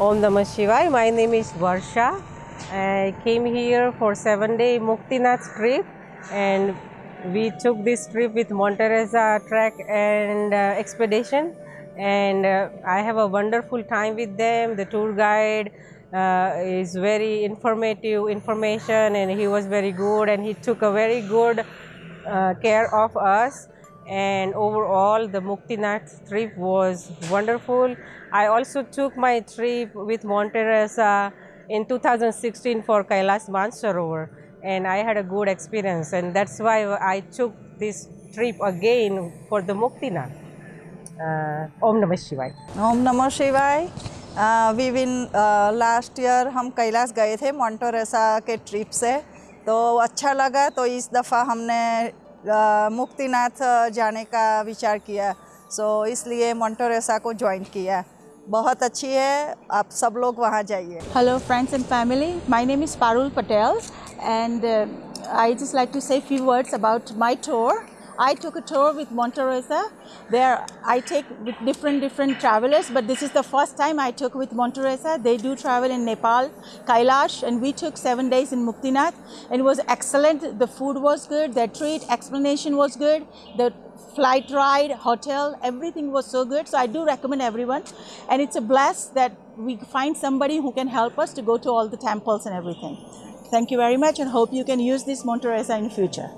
Om Namah Shivaya. My name is Varsha. I came here for seven day Muktinath trip and we took this trip with Monterosa Trek and uh, Expedition and uh, I have a wonderful time with them. The tour guide uh, is very informative information and he was very good and he took a very good uh, care of us and overall the Muktinath trip was wonderful. I also took my trip with Monterosa in 2016 for Kailas Mansarovar and I had a good experience and that's why I took this trip again for the Muktinath. Uh, Om Namah Shivaya. Om Namah Shivaya. Uh, we win uh, last year. हम कैलाश गए थे मोन्टोरेसा के trip से तो अच्छा लगा तो इस दफ़ा हमने मुक्तिनाथ जाने का विचार किया। सो so, इसलिए मोन्टोरेसा को ज्वाइन किया। बहुत अच्छी है आप सब लोग वहाँ जाइए। Hello friends and family my name is Parul Patel and I just like to say few words about my tour I took a tour with Monterosa. There, I take with different different travelers, but this is the first time I took with Monterosa. They do travel in Nepal, Kailash, and we took seven days in Muktinath. And it was excellent. The food was good. Their treat explanation was good. The flight ride, hotel, everything was so good. So I do recommend everyone. And it's a bless that we find somebody who can help us to go to all the temples and everything. Thank you very much and hope you can use this Monterosa in future.